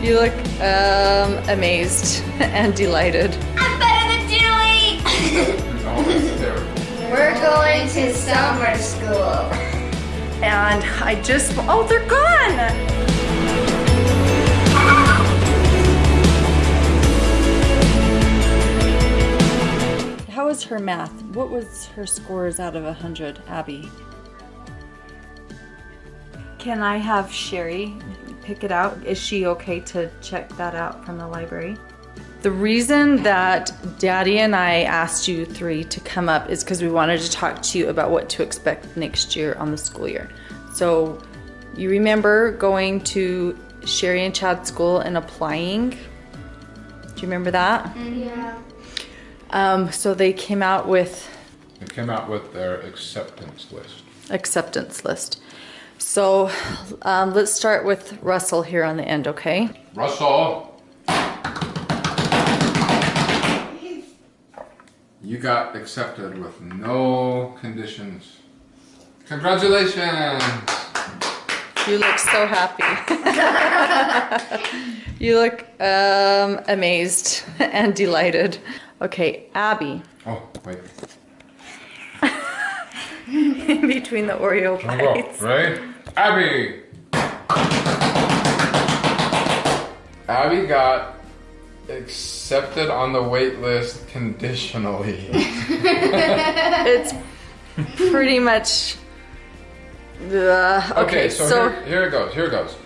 You look um, amazed and delighted. I'm better than Julie! That's terrible. We're going to summer school. And I just, oh, they're gone. How was her math? What was her scores out of 100, Abby? Can I have Sherry pick it out? Is she okay to check that out from the library? The reason that Daddy and I asked you three to come up is because we wanted to talk to you about what to expect next year on the school year. So, you remember going to Sherry and Chad's school and applying? Do you remember that? Yeah. Um, so they came out with They came out with their acceptance list. acceptance list. So um, let's start with Russell here on the end, okay? Russell! You got accepted with no conditions. Congratulations! You look so happy. you look um, amazed and delighted. Okay, Abby, Oh, wait. In between the Oreo Here we go. bites. Ready? Abby! Abby got accepted on the wait list conditionally. It's pretty much. Uh, okay, Okay, so, so, here, here it goes. Here it goes.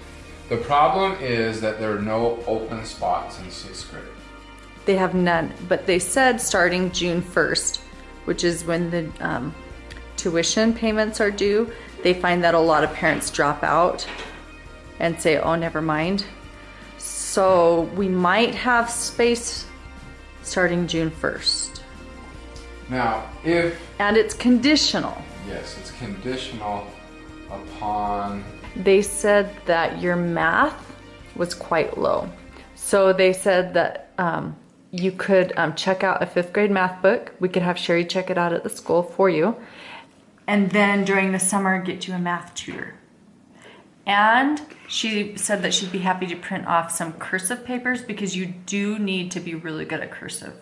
The problem is that there are no open spots in sixth grade. They have none, but they said starting June 1st, which is when the um, tuition payments are due, they find that a lot of parents drop out and say, oh, never mind. So we might have space starting June 1st. Now, if And it's conditional. yes, it's conditional upon They said that your math was quite low. So they said that um, you could um, check out a fifth grade math book. We could have Sherry check it out at the school for you. And then during the summer, get you a math tutor. And she said that she'd be happy to print off some cursive papers because you do need to be really good at cursive.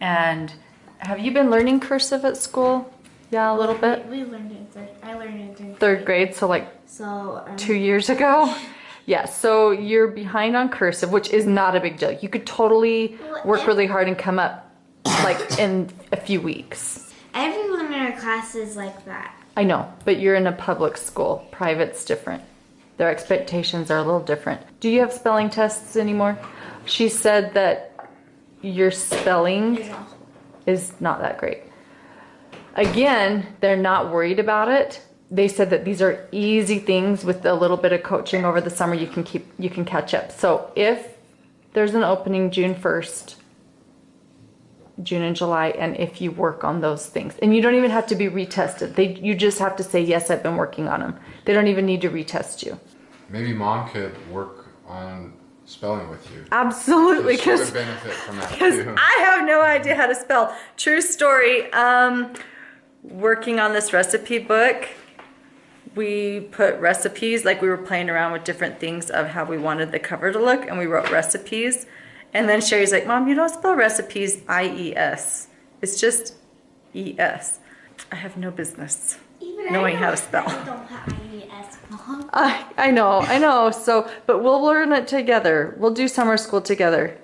And have you been learning cursive at school? Yeah, a little bit. We learned it in third. I learned it in Third grade, so like So um, two years ago. Yeah, so you're behind on cursive, which is not a big deal. You could totally work really hard and come up like in a few weeks. Everyone in our class is like that. I know, but you're in a public school. Private's different. Their expectations are a little different. Do you have spelling tests anymore? She said that your spelling is not that great. Again, they're not worried about it. They said that these are easy things with a little bit of coaching over the summer you can keep you can catch up. So if there's an opening June 1st, June and July and if you work on those things. And you don't even have to be retested. They you just have to say yes, I've been working on them. They don't even need to retest you. maybe mom could work on spelling with you. Absolutely would cuz benefit from that because. I have no idea how to spell. True story. Um, working on this recipe book, we put recipes, like we were playing around with different things of how we wanted the cover to look, and we wrote recipes. And then Sherry's like, Mom, you don't spell recipes I E S. It's just E S. I have no business. Even Knowing I how to know spell. I don't have IES, Mom. I, I know, I know. So, but we'll learn it together. We'll do summer school together.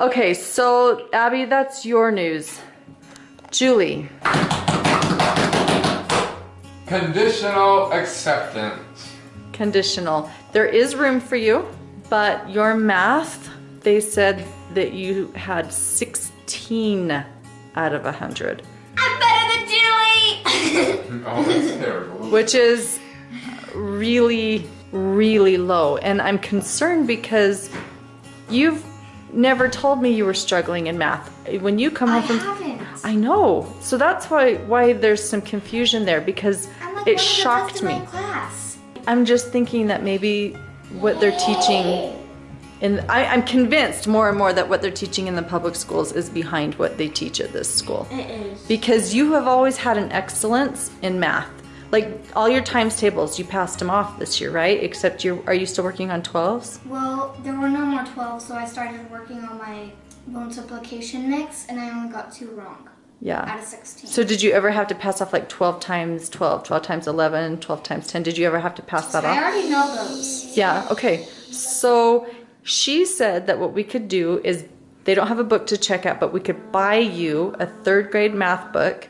Okay, so Abby, that's your news. Julie, Conditional acceptance. conditional. There is room for you, but your math, they said that you had 16 out of 100, I'm better than Julie. Oh, that's terrible. which is really, really low. And I'm concerned because you've never told me you were struggling in math. When you come I home from haven't. I know. So that's why why there's some confusion there because I'm like it one of the shocked in me. class. I'm just thinking that maybe what they're teaching in I, I'm convinced more and more that what they're teaching in the public schools is behind what they teach at this school. It is. Because you have always had an excellence in math. Like all your times tables, you passed them off this year, right? Except you are you still working on 12s? Well, there were no more 12s, so I started working on my multiplication mix, and I only got two wrong Yeah. out of 16. So did you ever have to pass off like 12 times 12, 12 times 11, 12 times 10? Did you ever have to pass that I off? I already know those. Yeah, okay. So she said that what we could do is they don't have a book to check out, but we could buy you a third grade math book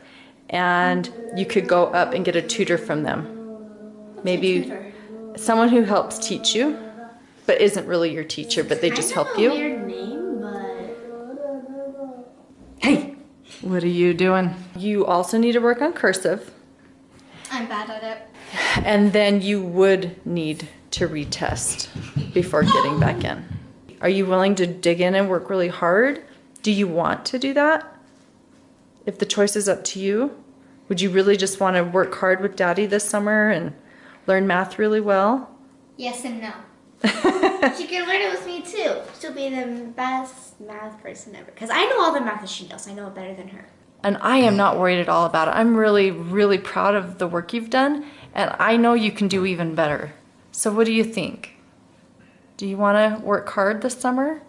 and you could go up and get a tutor from them. Maybe someone who helps teach you, but isn't really your teacher, but they just help you. Weird name, but Hey, what are you doing? You also need to work on cursive. I'm bad at it. And then you would need to retest before getting back in. Are you willing to dig in and work really hard? Do you want to do that? If the choice is up to you, would you really just want to work hard with daddy this summer and learn math really well? Yes and no. she can learn it with me too. She'll be the best math person ever. Because I know all the math that she knows. I know it better than her. And I am not worried at all about it. I'm really, really proud of the work you've done, and I know you can do even better. So, what do you think? Do you want to work hard this summer?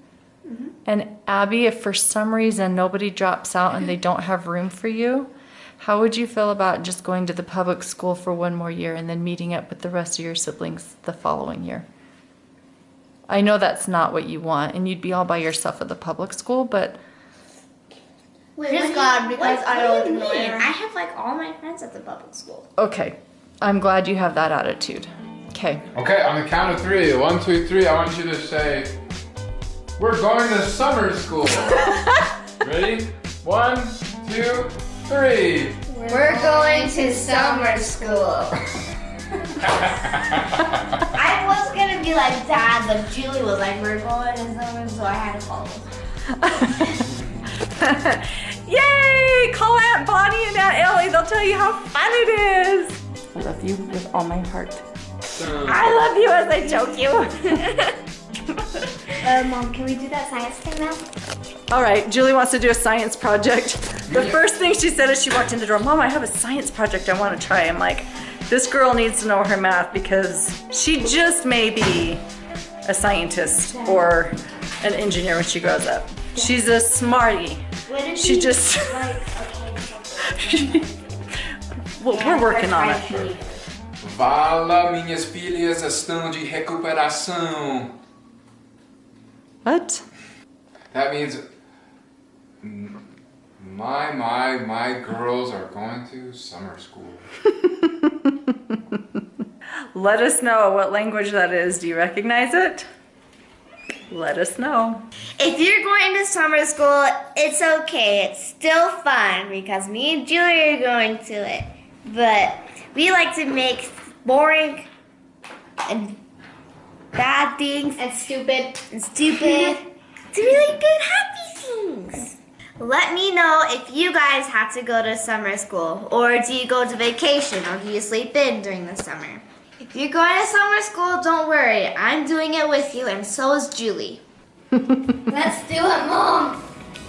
Mm-hmm. And Abby, if for some reason nobody drops out and they don't have room for you, how would you feel about just going to the public school for one more year and then meeting up with the rest of your siblings the following year? I know that's not what you want, and you'd be all by yourself at the public school, but Wait, Praise God, because what- I don't what do you mean? I have like all my friends at the public school. okay. I'm glad you have that attitude. Okay. Okay, on the count of three. One, two, three. I want you to say, "We're going to summer school." Ready? One, two, three. We're going to summer school. I was gonna be like dad, but Julie was like, "We're going to summer," so I had to follow. Yay! Call Aunt Bonnie and Aunt Ellie. They'll tell you how fun it is. I love you with all my heart. I love you as I choke you. Uh, Mom, can we do that science thing now? all right, Julie wants to do a science project. The first thing she said as she walked in the door, Mom, I have a science project I want to try. I'm like, this girl needs to know her math because she just may be a scientist or an engineer when she grows up. She's a smarty. What She just, like? Okay. well, we're working on it. Vala, minhas filhas estão de recuperação. What? That means my my my girls are going to summer school. Let us know what language that is. Do you recognize it? Let us know. If you're going to summer school, it's okay. It's still fun because me and Julie are going to it. But we like to make boring and bad things And stupid. and stupid to really good happy things. Let me know if you guys have to go to summer school or do you go to vacation or do you sleep in during the summer? If you're going to summer school, don't worry. I'm doing it with you and so is Julie. Let's do it, Mom.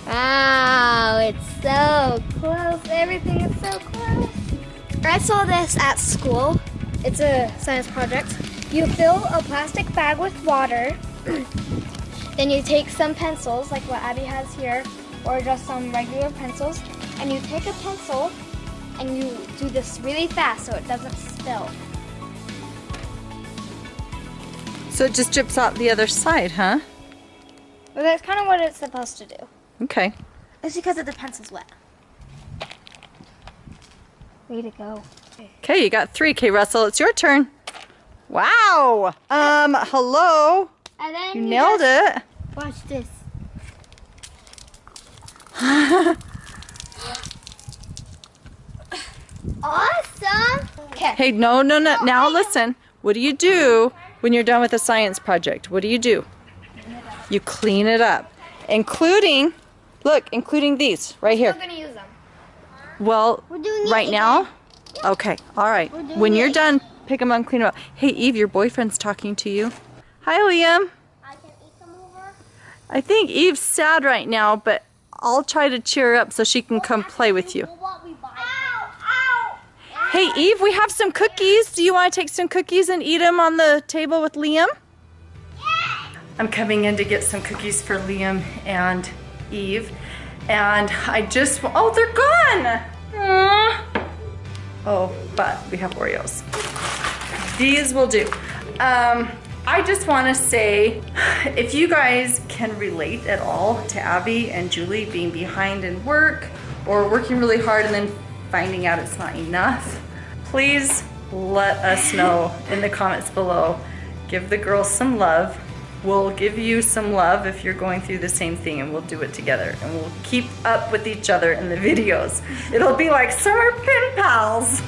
Wow, it's so close. Everything is so close. I saw this at school. It's a science project. You fill a plastic bag with water. then you take some pencils, like what Abby has here, or just some regular pencils, and you take a pencil and you do this really fast so it doesn't spill. So it just drips out the other side, huh? Well, that's kind of what it's supposed to do. Okay. It's because of the pencil's wet. Way to go. Okay, you got three. Okay, Russell, it's your turn. Wow. Um, hello. And then You nailed it. Watch this. awesome. Okay. Hey, no, no, no. Now listen. What do you do when you're done with a science project? What do you do? You clean it up, including, look, including these right here. We're gonna use them. Well, We're doing it right now? Okay, all right. When you're it. done, pick them up and clean them up. Hey, Eve, your boyfriend's talking to you. Hi, Liam. I can eat them over. I think Eve's sad right now, but I'll try to cheer her up so she can come play with you. What. Ow! Ow! Hey, Eve, we have some cookies. Do you want to take some cookies and eat them on the table with Liam? Yeah. I'm coming in to get some cookies for Liam and Eve. And I just, oh, they're gone. Oh, but we have Oreos. These will do. Um, I just want to say, if you guys can relate at all to Abby and Julie being behind in work or working really hard and then finding out it's not enough, please let us know in the comments below. Give the girls some love. We'll give you some love if you're going through the same thing and we'll do it together and we'll keep up with each other in the videos. It'll be like summer pen pals.